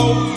Oh.